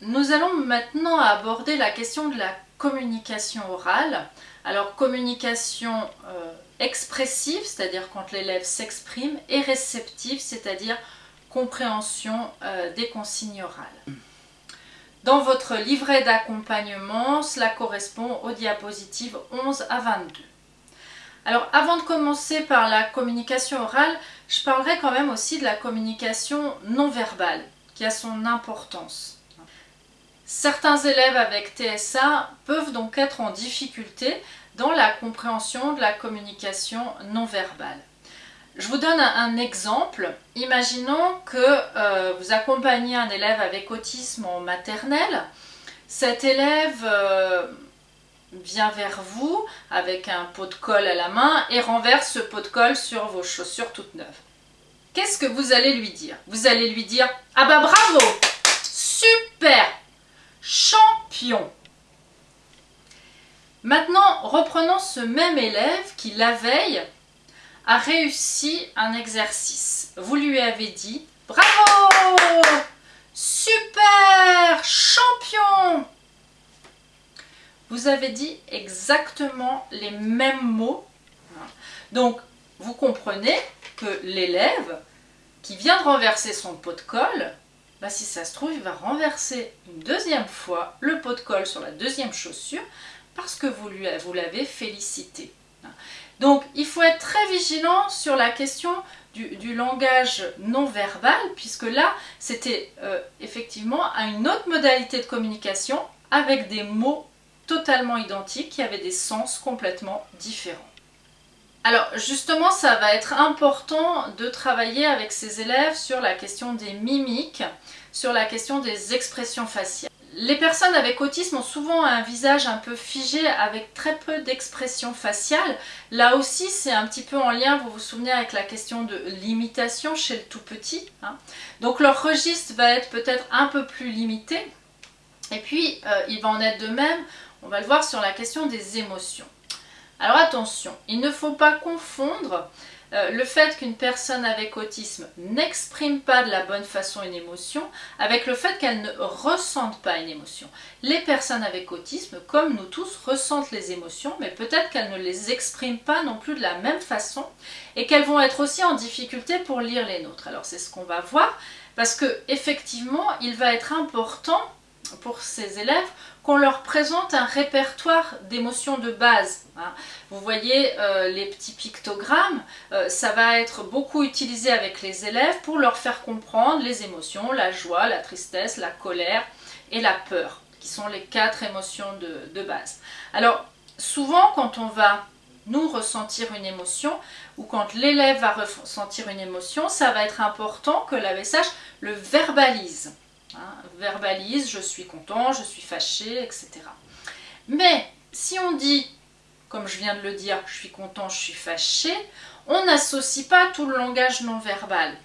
nous allons maintenant aborder la question de la communication orale. Alors communication euh, expressive, c'est-à-dire quand l'élève s'exprime, et réceptive, c'est-à-dire compréhension euh, des consignes orales. Dans votre livret d'accompagnement, cela correspond aux diapositives 11 à 22. Alors avant de commencer par la communication orale, je parlerai quand même aussi de la communication non verbale, qui a son importance. Certains élèves avec TSA peuvent donc être en difficulté dans la compréhension de la communication non verbale. Je vous donne un, exemple. Imaginons que euh, vous accompagnez un élève avec autisme en maternelle. Cet élève euh, vient vers vous avec un pot de colle à la main et renverse ce pot de colle sur vos chaussures toutes neuves. Qu'est-ce que vous allez lui dire? Vous allez lui dire « Ah bah bravo Super Champion !» Maintenant, reprenons ce même élève qui, la veille, a réussi un exercice. Vous lui avez dit « Bravo Super Champion !» vous avez dit exactement les mêmes mots. Donc, vous comprenez que l'élève qui vient de renverser son pot de colle, bah, si ça se trouve, il va renverser une deuxième fois le pot de colle sur la deuxième chaussure parce que vous, l'avez félicité. Donc, il faut être très vigilant sur la question du, langage non verbal, puisque là, c'était euh, effectivement à une autre modalité de communication avec des mots totalement identiques qui avaient des sens complètement différents. Alors justement, ça va être important de travailler avec ces élèves sur la question des mimiques, sur la question des expressions faciales. Les personnes avec autisme ont souvent un visage un peu figé avec très peu d'expressions faciales. Là aussi, c'est un petit peu en lien, vous vous souvenez, avec la question de l'imitation chez le tout petit. Hein. Donc leur registre va être peut-être un peu plus limité. Et puis, euh, il va en être de même on va le voir sur la question des émotions. Alors attention, il ne faut pas confondre euh, le fait qu'une personne avec autisme n'exprime pas de la bonne façon une émotion avec le fait qu'elle ne ressente pas une émotion. Les personnes avec autisme, comme nous tous, ressentent les émotions, mais peut-être qu'elles ne les expriment pas non plus de la même façon et qu'elles vont être aussi en difficulté pour lire les nôtres. Alors c'est ce qu'on va voir parce que effectivement, il va être important pour ces élèves qu'on leur présente un répertoire d'émotions de base. Hein. Vous voyez euh, les petits pictogrammes, euh, ça va être beaucoup utilisé avec les élèves pour leur faire comprendre les émotions, la joie, la tristesse, la colère et la peur, qui sont les quatre émotions de, de base. Alors, souvent quand on va nous ressentir une émotion ou quand l'élève va ressentir une émotion, ça va être important que l'AVSH le verbalise. Hein, verbalise, je suis content, je suis fâché, etc. Mais si on dit, comme je viens de le dire, je suis content, je suis fâché, on n'associe pas tout le langage non verbal.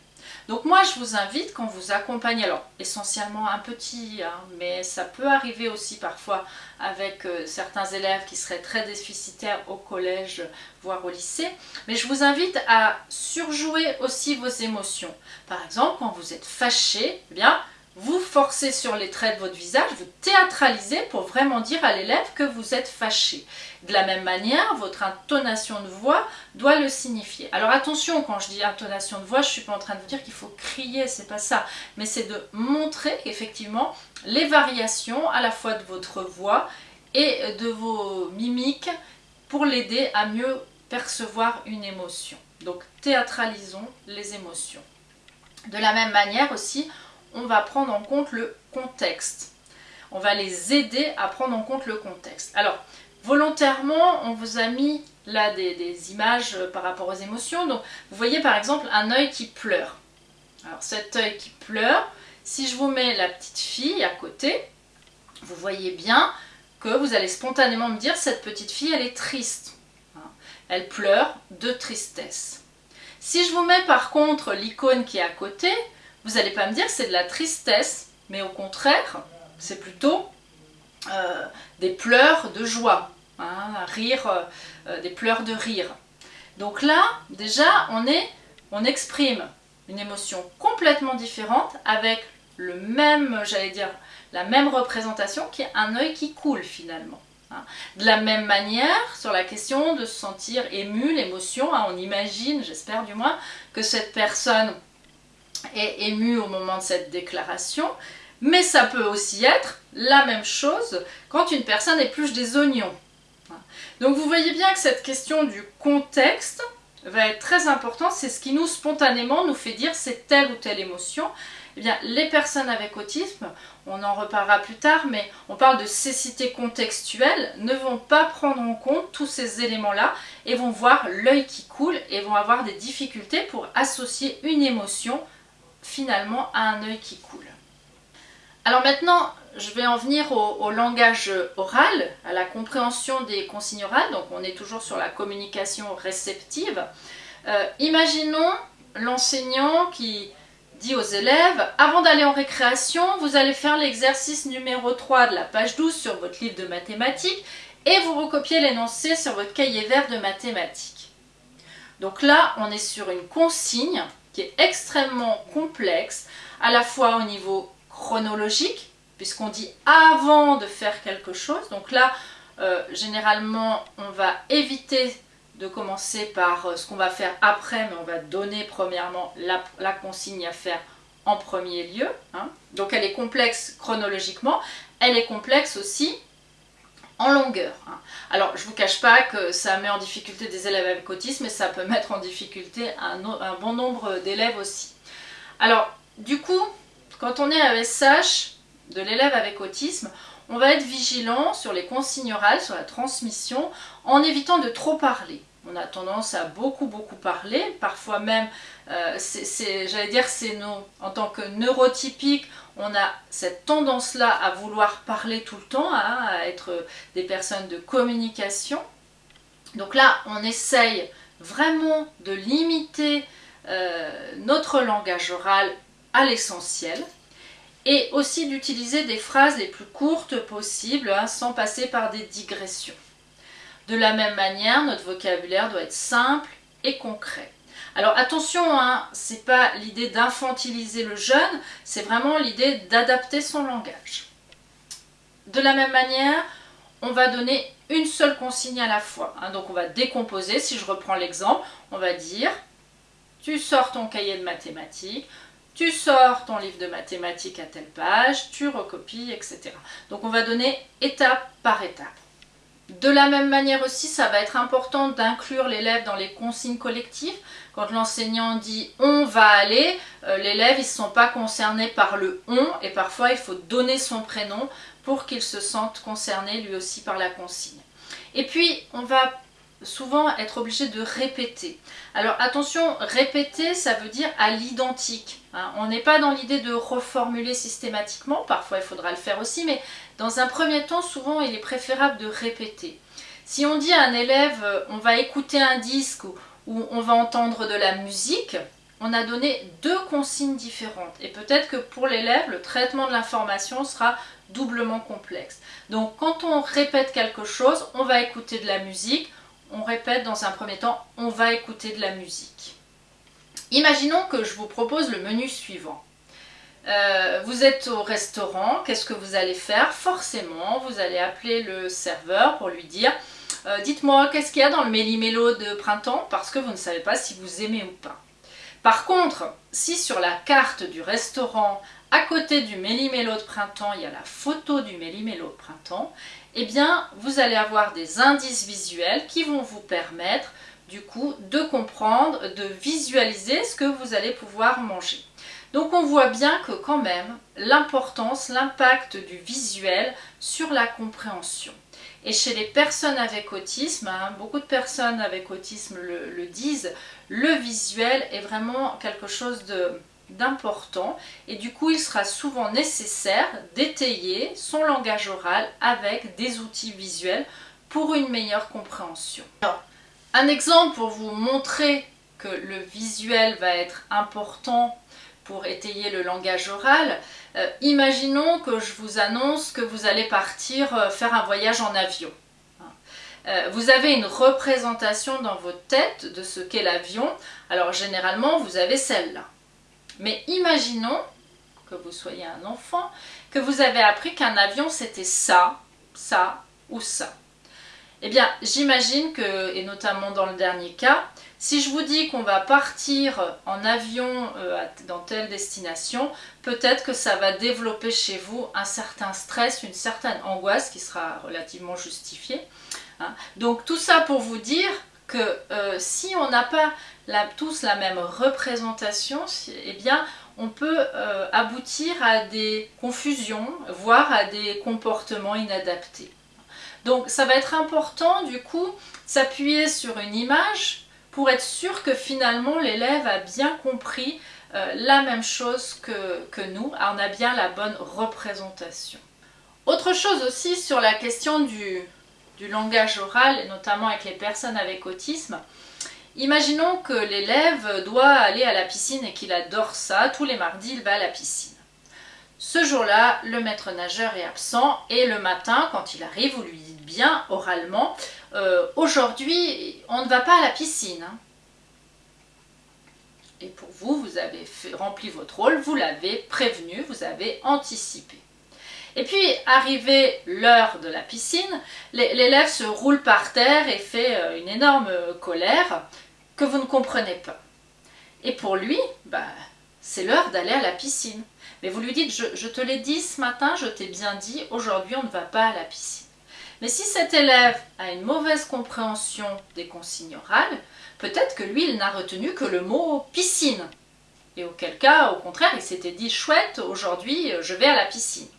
Donc moi je vous invite quand vous accompagnez, alors essentiellement un petit, hein, mais ça peut arriver aussi parfois avec euh, certains élèves qui seraient très déficitaires au collège, voire au lycée, mais je vous invite à surjouer aussi vos émotions. Par exemple, quand vous êtes fâché, eh bien vous forcez sur les traits de votre visage, vous théâtralisez pour vraiment dire à l'élève que vous êtes fâché. De la même manière, votre intonation de voix doit le signifier. Alors attention, quand je dis intonation de voix, je ne suis pas en train de vous dire qu'il faut crier, c'est pas ça. Mais c'est de montrer effectivement les variations à la fois de votre voix et de vos mimiques pour l'aider à mieux percevoir une émotion. Donc théâtralisons les émotions. De la même manière aussi, on va prendre en compte le contexte. On va les aider à prendre en compte le contexte. Alors, volontairement, on vous a mis là des, images par rapport aux émotions. Donc, vous voyez par exemple un œil qui pleure. Alors, cet œil qui pleure, si je vous mets la petite fille à côté, vous voyez bien que vous allez spontanément me dire cette petite fille, elle est triste. Hein. Elle pleure de tristesse. Si je vous mets par contre l'icône qui est à côté, vous n'allez pas me dire que c'est de la tristesse, mais au contraire, c'est plutôt euh, des pleurs de joie, hein, rire, euh, des pleurs de rire. Donc là, déjà, on, est, on exprime une émotion complètement différente avec le même, j'allais dire, la même représentation qui est un œil qui coule finalement. Hein. De la même manière, sur la question de se sentir ému, l'émotion, hein, on imagine, j'espère du moins, que cette personne est émue au moment de cette déclaration, mais ça peut aussi être la même chose quand une personne épluche des oignons. Donc vous voyez bien que cette question du contexte va être très importante, c'est ce qui nous spontanément nous fait dire c'est telle ou telle émotion, eh bien, les personnes avec autisme, on en reparlera plus tard, mais on parle de cécité contextuelle, ne vont pas prendre en compte tous ces éléments-là et vont voir l'œil qui coule et vont avoir des difficultés pour associer une émotion finalement à un œil qui coule. Alors maintenant, je vais en venir au, langage oral, à la compréhension des consignes orales, donc on est toujours sur la communication réceptive. Euh, imaginons l'enseignant qui dit aux élèves, avant d'aller en récréation, vous allez faire l'exercice numéro 3 de la page 12 sur votre livre de mathématiques et vous recopiez l'énoncé sur votre cahier vert de mathématiques. Donc là, on est sur une consigne qui est extrêmement complexe, à la fois au niveau chronologique, puisqu'on dit avant de faire quelque chose. Donc là, euh, généralement, on va éviter de commencer par euh, ce qu'on va faire après, mais on va donner premièrement la, consigne à faire en premier lieu. Hein. Donc elle est complexe chronologiquement, elle est complexe aussi en longueur. Hein. Alors je vous cache pas que ça met en difficulté des élèves avec autisme, mais ça peut mettre en difficulté un, bon nombre d'élèves aussi. Alors du coup, quand on est à SH de l'élève avec autisme, on va être vigilant sur les consignes orales, sur la transmission, en évitant de trop parler. On a tendance à beaucoup beaucoup parler, parfois même, euh, j'allais dire c'est en tant que neurotypique, on a cette tendance-là à vouloir parler tout le temps, hein, à être des personnes de communication. Donc là, on essaye vraiment de limiter euh, notre langage oral à l'essentiel, et aussi d'utiliser des phrases les plus courtes possibles hein, sans passer par des digressions. De la même manière, notre vocabulaire doit être simple et concret. Alors attention, hein, c'est pas l'idée d'infantiliser le jeune, c'est vraiment l'idée d'adapter son langage. De la même manière, on va donner une seule consigne à la fois. Hein. donc on va décomposer, si je reprends l'exemple, on va dire tu sors ton cahier de mathématiques, tu sors ton livre de mathématiques à telle page, tu recopies, etc. Donc on va donner étape par étape. De la même manière aussi, ça va être important d'inclure l'élève dans les consignes collectives. Quand l'enseignant dit « on va aller euh, l'élève ils ne sont pas concernés par le « on » et parfois il faut donner son prénom pour qu'il se sente concerné lui aussi par la consigne. Et puis, on va souvent être obligé de répéter. Alors attention, répéter, ça veut dire à l'identique. Hein. On n'est pas dans l'idée de reformuler systématiquement, parfois il faudra le faire aussi, mais dans un premier temps, souvent il est préférable de répéter. Si on dit à un élève, euh, on va écouter un disque ou, ou on va entendre de la musique, on a donné deux consignes différentes. Et peut-être que pour l'élève, le traitement de l'information sera doublement complexe. Donc quand on répète quelque chose, on va écouter de la musique, on répète dans un premier temps, on va écouter de la musique. Imaginons que je vous propose le menu suivant. Euh, vous êtes au restaurant, qu'est-ce que vous allez faire? Forcément, vous allez appeler le serveur pour lui dire euh, Dites-moi, qu'est-ce qu'il y a dans le méli-mélo de printemps ?» parce que vous ne savez pas si vous aimez ou pas. Par contre, si sur la carte du restaurant, à côté du méli-mélo de printemps, il y a la photo du méli-mélo de printemps, eh bien, vous allez avoir des indices visuels qui vont vous permettre, du coup, de comprendre, de visualiser ce que vous allez pouvoir manger. Donc on voit bien que quand même, l'importance, l'impact du visuel sur la compréhension. Et chez les personnes avec autisme, hein, beaucoup de personnes avec autisme le disent, le visuel est vraiment quelque chose d'important et du coup il sera souvent nécessaire d'étayer son langage oral avec des outils visuels pour une meilleure compréhension. un exemple pour vous montrer que le visuel va être important pour étayer le langage oral, euh, imaginons que je vous annonce que vous allez partir euh, faire un voyage en avion. Euh, vous avez une représentation dans votre tête de ce qu'est l'avion, alors généralement vous avez celle-là. Mais imaginons que vous soyez un enfant, que vous avez appris qu'un avion c'était ça, ça ou ça. Eh bien, j'imagine que, et notamment dans le dernier cas, si je vous dis qu'on va partir en avion euh, dans telle destination, peut-être que ça va développer chez vous un certain stress, une certaine angoisse qui sera relativement justifiée. Hein. Donc tout ça pour vous dire que euh, si on n'a pas tous la même représentation, eh bien on peut euh, aboutir à des confusions, voire à des comportements inadaptés. Donc ça va être important du coup s'appuyer sur une image pour être sûr que finalement l'élève a bien compris euh, la même chose que, nous, on a bien la bonne représentation. Autre chose aussi sur la question du, langage oral, notamment avec les personnes avec autisme, imaginons que l'élève doit aller à la piscine et qu'il adore ça, tous les mardis il va à la piscine. Ce jour-là, le maître nageur est absent et le matin, quand il arrive, vous lui dites bien oralement euh, Aujourd'hui, on ne va pas à la piscine. Hein. Et pour vous, vous avez rempli votre rôle, vous l'avez prévenu, vous avez anticipé. Et puis, arrivé l'heure de la piscine, l'élève se roule par terre et fait euh, une énorme colère que vous ne comprenez pas. Et pour lui, bah, c'est l'heure d'aller à la piscine. Mais vous lui dites, je, te l'ai dit ce matin, je t'ai bien dit, aujourd'hui on ne va pas à la piscine. Mais si cet élève a une mauvaise compréhension des consignes orales, peut-être que lui, il n'a retenu que le mot piscine. Et auquel cas, au contraire, il s'était dit, chouette, aujourd'hui je vais à la piscine.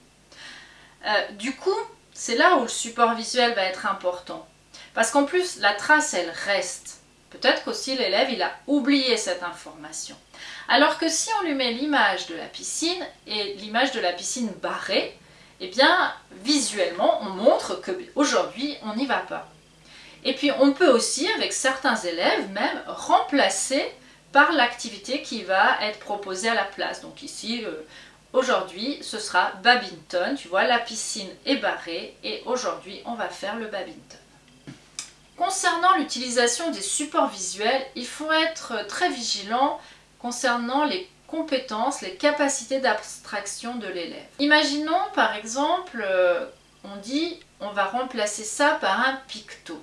Euh, du coup, c'est là où le support visuel va être important. Parce qu'en plus, la trace, elle reste. Peut-être qu'aussi l'élève, il a oublié cette information. Alors que si on lui met l'image de la piscine et l'image de la piscine barrée, eh visuellement, on montre qu'aujourd'hui, on n'y va pas. Et puis, on peut aussi, avec certains élèves, même remplacer par l'activité qui va être proposée à la place. Donc ici, euh, aujourd'hui, ce sera badminton. Tu vois, la piscine est barrée et aujourd'hui, on va faire le badminton. Concernant l'utilisation des supports visuels, il faut être très vigilant concernant les compétences, les capacités d'abstraction de l'élève. Imaginons par exemple, euh, on dit on va remplacer ça par un picto.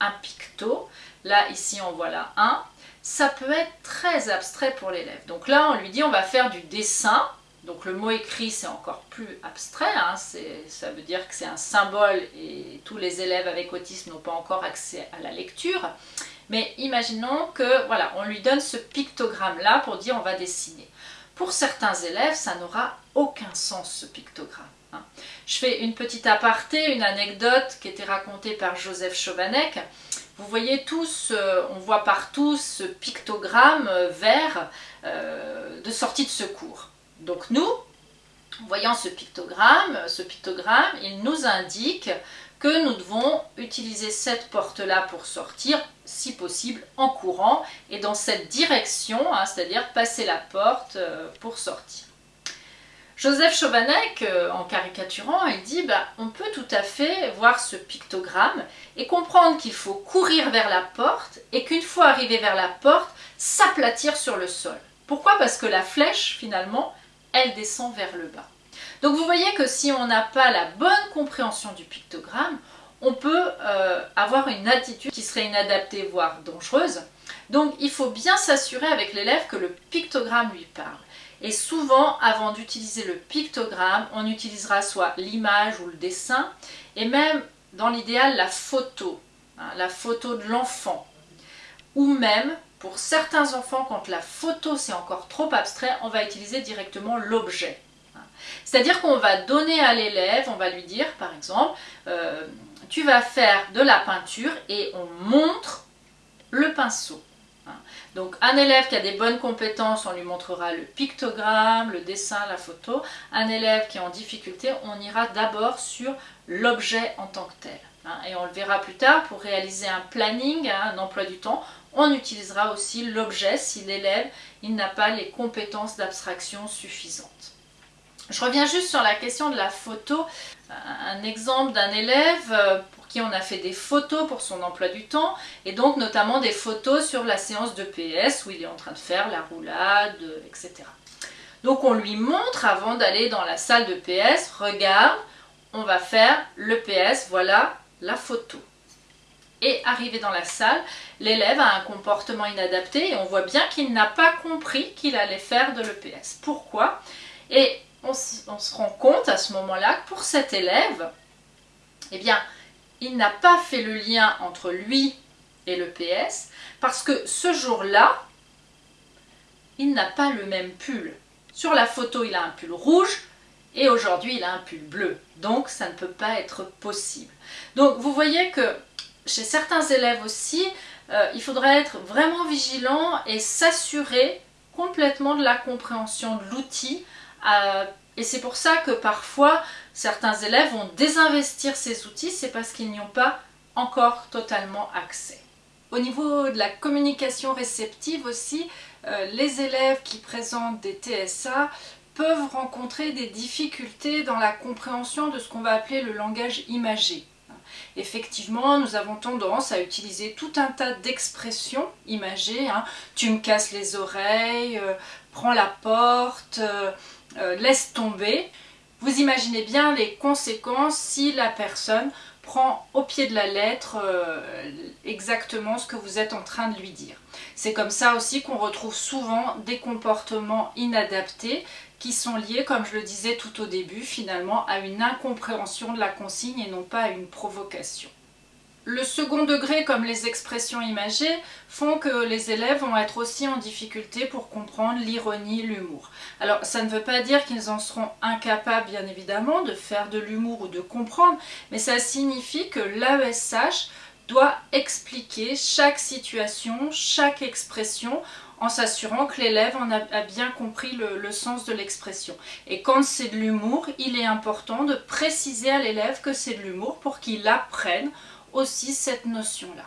Un picto, là ici on voit là un, ça peut être très abstrait pour l'élève. Donc là on lui dit on va faire du dessin, donc le mot écrit c'est encore plus abstrait, hein. ça veut dire que c'est un symbole et tous les élèves avec autisme n'ont pas encore accès à la lecture. Mais imaginons que voilà, on lui donne ce pictogramme-là pour dire on va dessiner. Pour certains élèves, ça n'aura aucun sens ce pictogramme. Hein. Je fais une petite aparté, une anecdote qui était racontée par Joseph Chauvanec. Vous voyez tous, euh, on voit partout ce pictogramme euh, vert euh, de sortie de secours. Donc nous, voyant ce pictogramme, ce pictogramme, il nous indique que nous devons utiliser cette porte-là pour sortir, si possible en courant, et dans cette direction, hein, c'est-à-dire passer la porte euh, pour sortir. Joseph Chauvanec, euh, en caricaturant, il dit bah, on peut tout à fait voir ce pictogramme et comprendre qu'il faut courir vers la porte et qu'une fois arrivé vers la porte, s'aplatir sur le sol. Pourquoi? Parce que la flèche, finalement, elle descend vers le bas. Donc vous voyez que si on n'a pas la bonne compréhension du pictogramme, on peut euh, avoir une attitude qui serait inadaptée, voire dangereuse. Donc il faut bien s'assurer avec l'élève que le pictogramme lui parle. Et souvent, avant d'utiliser le pictogramme, on utilisera soit l'image ou le dessin, et même dans l'idéal la photo, hein, la photo de l'enfant. Ou même, pour certains enfants, quand la photo c'est encore trop abstrait, on va utiliser directement l'objet. C'est-à-dire qu'on va donner à l'élève, on va lui dire par exemple, euh, tu vas faire de la peinture et on montre le pinceau. Hein. Donc un élève qui a des bonnes compétences, on lui montrera le pictogramme, le dessin, la photo. Un élève qui est en difficulté, on ira d'abord sur l'objet en tant que tel. Hein. Et on le verra plus tard, pour réaliser un planning, hein, un emploi du temps, on utilisera aussi l'objet si l'élève n'a pas les compétences d'abstraction suffisantes. Je reviens juste sur la question de la photo. Un exemple d'un élève euh, pour qui on a fait des photos pour son emploi du temps et donc notamment des photos sur la séance de PS où il est en train de faire la roulade, etc. Donc on lui montre avant d'aller dans la salle de PS, regarde, on va faire le PS, voilà la photo. Et arrivé dans la salle, l'élève a un comportement inadapté et on voit bien qu'il n'a pas compris qu'il allait faire de l'EPS. Pourquoi? Et on, se rend compte à ce moment-là que pour cet élève, eh bien, il n'a pas fait le lien entre lui et l'EPS parce que ce jour-là, il n'a pas le même pull. Sur la photo, il a un pull rouge et aujourd'hui, il a un pull bleu. Donc, ça ne peut pas être possible. Donc, vous voyez que chez certains élèves aussi, euh, il faudrait être vraiment vigilant et s'assurer complètement de la compréhension de l'outil. Euh, et c'est pour ça que parfois, certains élèves vont désinvestir ces outils, c'est parce qu'ils n'y ont pas encore totalement accès. Au niveau de la communication réceptive aussi, euh, les élèves qui présentent des TSA peuvent rencontrer des difficultés dans la compréhension de ce qu'on va appeler le langage imagé. Effectivement, nous avons tendance à utiliser tout un tas d'expressions imagées. Hein. Tu me casses les oreilles, euh, prends la porte, euh, laisse tomber. Vous imaginez bien les conséquences si la personne prend au pied de la lettre exactement ce que vous êtes en train de lui dire. C'est comme ça aussi qu'on retrouve souvent des comportements inadaptés qui sont liés, comme je le disais tout au début, finalement à une incompréhension de la consigne et non pas à une provocation. Le second degré, comme les expressions imagées, font que les élèves vont être aussi en difficulté pour comprendre l'ironie, l'humour. Alors, ça ne veut pas dire qu'ils en seront incapables, bien évidemment, de faire de l'humour ou de comprendre, mais ça signifie que l'AESH doit expliquer chaque situation, chaque expression en s'assurant que l'élève en a, bien compris le, sens de l'expression. Et quand c'est de l'humour, il est important de préciser à l'élève que c'est de l'humour pour qu'il apprenne aussi cette notion-là.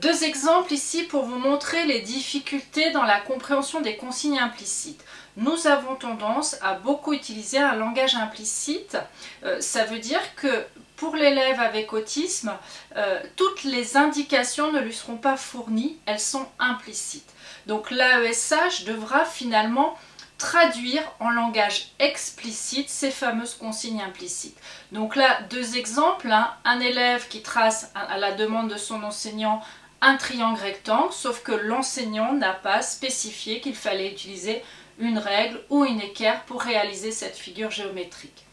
Deux exemples ici pour vous montrer les difficultés dans la compréhension des consignes implicites. Nous avons tendance à beaucoup utiliser un langage implicite. Euh, ça veut dire que pour l'élève avec autisme, euh, toutes les indications ne lui seront pas fournies, elles sont implicites. Donc l'AESH devra finalement traduire en langage explicite ces fameuses consignes implicites. Donc là, deux exemples, hein. un élève qui trace à la demande de son enseignant un triangle rectangle, sauf que l'enseignant n'a pas spécifié qu'il fallait utiliser une règle ou une équerre pour réaliser cette figure géométrique.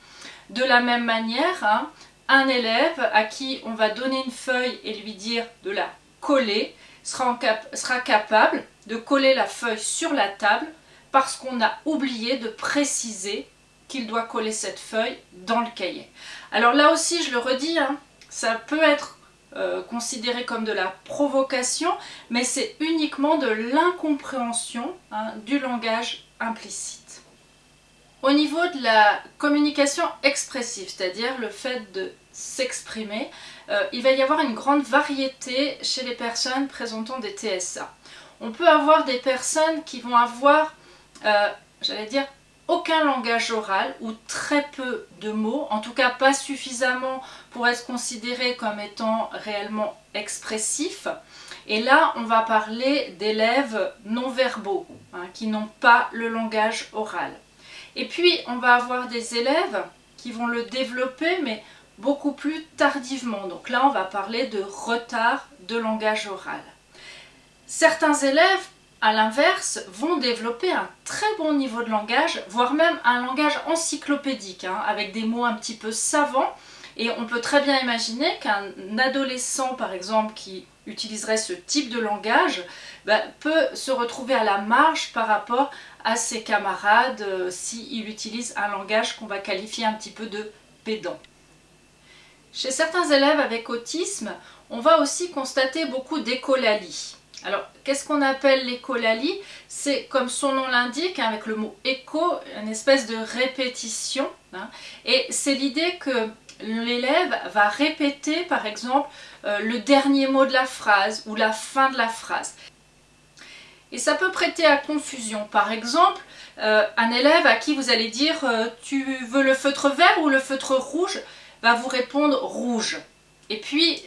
De la même manière, hein, un élève à qui on va donner une feuille et lui dire de la coller sera, sera capable de coller la feuille sur la table parce qu'on a oublié de préciser qu'il doit coller cette feuille dans le cahier. Alors là aussi, je le redis, hein, ça peut être euh, considéré comme de la provocation, mais c'est uniquement de l'incompréhension hein, du langage implicite. Au niveau de la communication expressive, c'est-à-dire le fait de s'exprimer, euh, il va y avoir une grande variété chez les personnes présentant des TSA on peut avoir des personnes qui vont avoir, euh, j'allais dire, aucun langage oral ou très peu de mots, en tout cas pas suffisamment pour être considéré comme étant réellement expressif. Et là, on va parler d'élèves non-verbaux, hein, qui n'ont pas le langage oral. Et puis, on va avoir des élèves qui vont le développer, mais beaucoup plus tardivement. Donc là, on va parler de retard de langage oral. Certains élèves, à l'inverse, vont développer un très bon niveau de langage, voire même un langage encyclopédique, hein, avec des mots un petit peu savants. Et on peut très bien imaginer qu'un adolescent, par exemple, qui utiliserait ce type de langage, bah, peut se retrouver à la marge par rapport à ses camarades euh, s'il utilise un langage qu'on va qualifier un petit peu de pédant. Chez certains élèves avec autisme, on va aussi constater beaucoup d'écolalie. Alors, qu'est-ce qu'on appelle l'écolalie? C'est, comme son nom l'indique, hein, avec le mot écho, une espèce de répétition. Hein. et c'est l'idée que l'élève va répéter, par exemple, euh, le dernier mot de la phrase ou la fin de la phrase. Et ça peut prêter à confusion. Par exemple, euh, un élève à qui vous allez dire euh, Tu veux le feutre vert ou le feutre rouge ?» va vous répondre « rouge ». Et puis,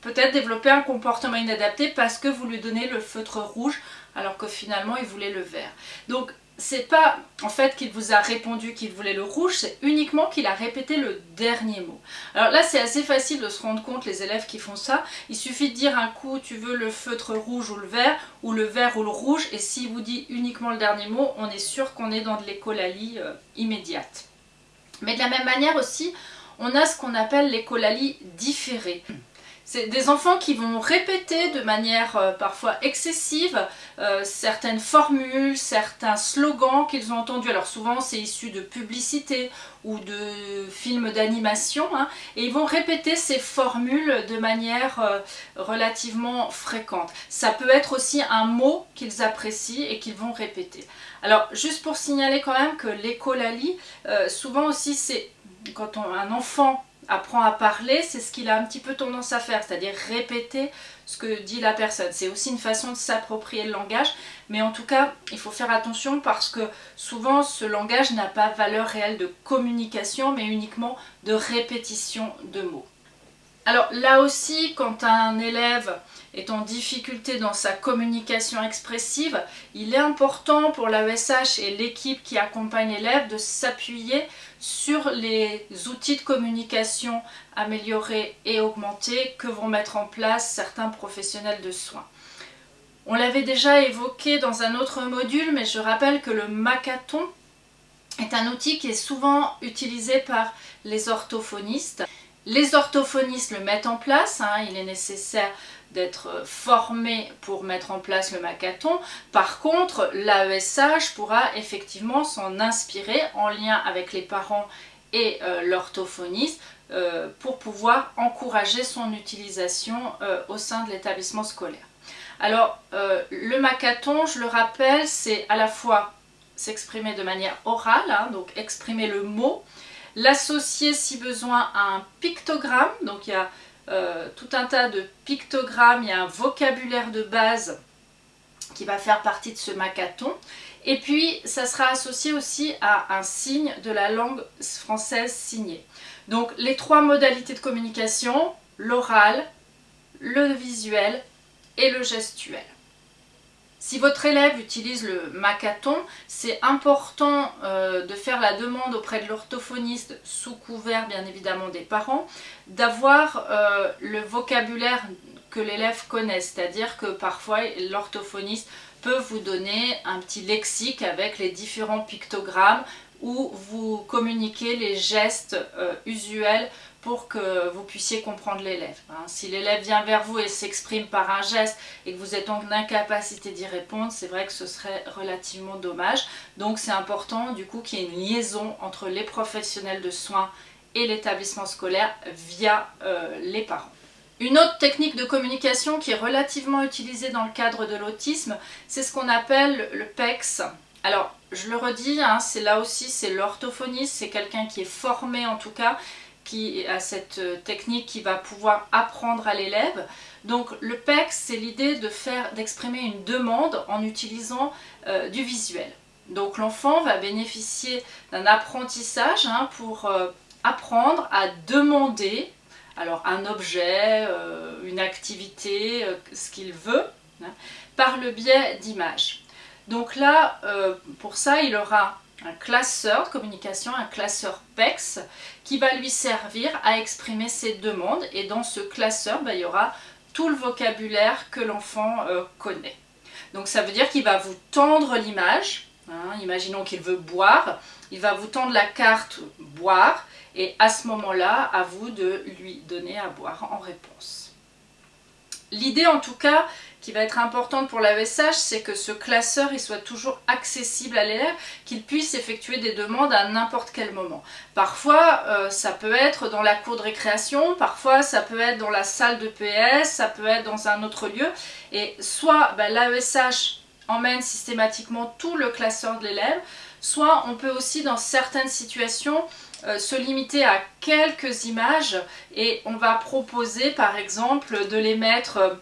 peut-être développer un comportement inadapté parce que vous lui donnez le feutre rouge alors que finalement il voulait le vert. Donc c'est pas en fait qu'il vous a répondu qu'il voulait le rouge, c'est uniquement qu'il a répété le dernier mot. Alors là c'est assez facile de se rendre compte les élèves qui font ça, il suffit de dire un coup tu veux le feutre rouge ou le vert, ou le vert ou le rouge, et s'il vous dit uniquement le dernier mot, on est sûr qu'on est dans de l'écolalie euh, immédiate. Mais de la même manière aussi, on a ce qu'on appelle l'écolalie différée. C'est des enfants qui vont répéter de manière euh, parfois excessive euh, certaines formules, certains slogans qu'ils ont entendus. Alors souvent c'est issu de publicités ou de films d'animation. Hein, et ils vont répéter ces formules de manière euh, relativement fréquente. Ça peut être aussi un mot qu'ils apprécient et qu'ils vont répéter. Alors juste pour signaler quand même que l'écolalie, souvent aussi c'est quand un enfant apprend à parler, c'est ce qu'il a un petit peu tendance à faire, c'est-à-dire répéter ce que dit la personne. C'est aussi une façon de s'approprier le langage, mais en tout cas, il faut faire attention parce que souvent ce langage n'a pas valeur réelle de communication, mais uniquement de répétition de mots. Alors là aussi, quand un élève est en difficulté dans sa communication expressive, il est important pour l'AESH et l'équipe qui accompagne l'élève de s'appuyer sur les outils de communication améliorés et augmentés que vont mettre en place certains professionnels de soins. On l'avait déjà évoqué dans un autre module, mais je rappelle que le macathon est un outil qui est souvent utilisé par les orthophonistes. Les orthophonistes le mettent en place, hein, il est nécessaire d'être formé pour mettre en place le macathon. Par contre, l'AESH pourra effectivement s'en inspirer en lien avec les parents et euh, l'orthophoniste euh, pour pouvoir encourager son utilisation euh, au sein de l'établissement scolaire. Alors, le macathon, je le rappelle, c'est à la fois s'exprimer de manière orale, hein, donc exprimer le mot, l'associer si besoin à un pictogramme, donc il y a euh, tout un tas de pictogrammes, il y a un vocabulaire de base qui va faire partie de ce macathon. Et puis, ça sera associé aussi à un signe de la langue française signée. Donc, les trois modalités de communication, l'oral, le visuel et le gestuel. Si votre élève utilise le macathon, c'est important euh, de faire la demande auprès de l'orthophoniste, sous couvert bien évidemment des parents, d'avoir euh, le vocabulaire que l'élève connaît, c'est-à-dire que parfois l'orthophoniste peut vous donner un petit lexique avec les différents pictogrammes où vous communiquez les gestes euh, usuels pour que vous puissiez comprendre l'élève. Hein. Si l'élève vient vers vous et s'exprime par un geste et que vous êtes en incapacité d'y répondre, c'est vrai que ce serait relativement dommage. Donc c'est important du coup qu'il y ait une liaison entre les professionnels de soins et l'établissement scolaire via euh, les parents. Une autre technique de communication qui est relativement utilisée dans le cadre de l'autisme, c'est ce qu'on appelle le PEX. Alors, je le redis, hein, c'est là aussi, c'est l'orthophoniste, c'est quelqu'un qui est formé en tout cas, qui a cette euh, technique qui va pouvoir apprendre à l'élève. Donc le PEC, c'est l'idée de faire, d'exprimer une demande en utilisant euh, du visuel. Donc l'enfant va bénéficier d'un apprentissage hein, pour euh, apprendre à demander alors un objet, une activité, ce qu'il veut, hein, par le biais d'images. Donc là, pour ça, il aura un classeur de communication, un classeur PEX, qui va lui servir à exprimer ses demandes. Et dans ce classeur, bah, il y aura tout le vocabulaire que l'enfant euh, connaît. Donc ça veut dire qu'il va vous tendre l'image. Hein. imaginons qu'il veut boire. Il va vous tendre la carte boire. Et à ce moment-là, à vous de lui donner à boire en réponse. L'idée en tout cas qui va être importante pour l'AESH, c'est que ce classeur il soit toujours accessible à l'élève, qu'il puisse effectuer des demandes à n'importe quel moment. Parfois, euh, ça peut être dans la cour de récréation, parfois ça peut être dans la salle de PS, ça peut être dans un autre lieu. Et soit ben, l'AESH emmène systématiquement tout le classeur de l'élève, soit on peut aussi dans certaines situations euh, se limiter à quelques images et on va proposer par exemple de les mettre euh,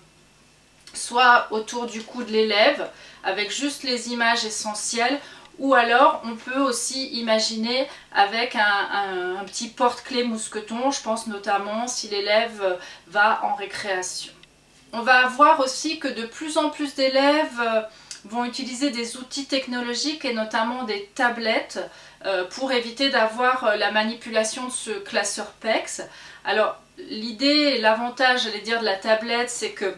soit autour du cou de l'élève avec juste les images essentielles ou alors on peut aussi imaginer avec un, petit porte-clés mousqueton, je pense notamment si l'élève va en récréation. On va voir aussi que de plus en plus d'élèves vont utiliser des outils technologiques et notamment des tablettes euh, pour éviter d'avoir euh, la manipulation de ce classeur PEX. Alors l'idée, l'avantage, j'allais dire, de la tablette, c'est que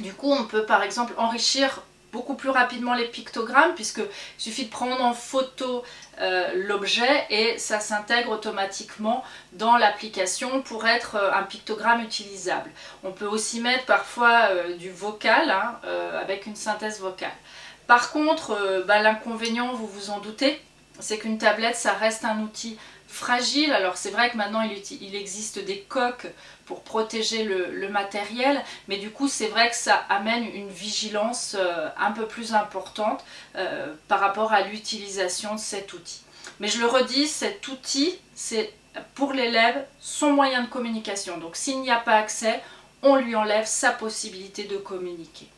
du coup on peut par exemple enrichir beaucoup plus rapidement les pictogrammes puisqu'il suffit de prendre en photo euh, l'objet et ça s'intègre automatiquement dans l'application pour être euh, un pictogramme utilisable. On peut aussi mettre parfois euh, du vocal hein, avec une synthèse vocale. Par contre, bah, l'inconvénient, vous vous en doutez, c'est qu'une tablette, ça reste un outil fragile. Alors c'est vrai que maintenant il, existe des coques pour protéger le, matériel, mais du coup c'est vrai que ça amène une vigilance euh, un peu plus importante euh, par rapport à l'utilisation de cet outil. Mais je le redis, cet outil, c'est pour l'élève son moyen de communication. Donc s'il n'y a pas accès, on lui enlève sa possibilité de communiquer.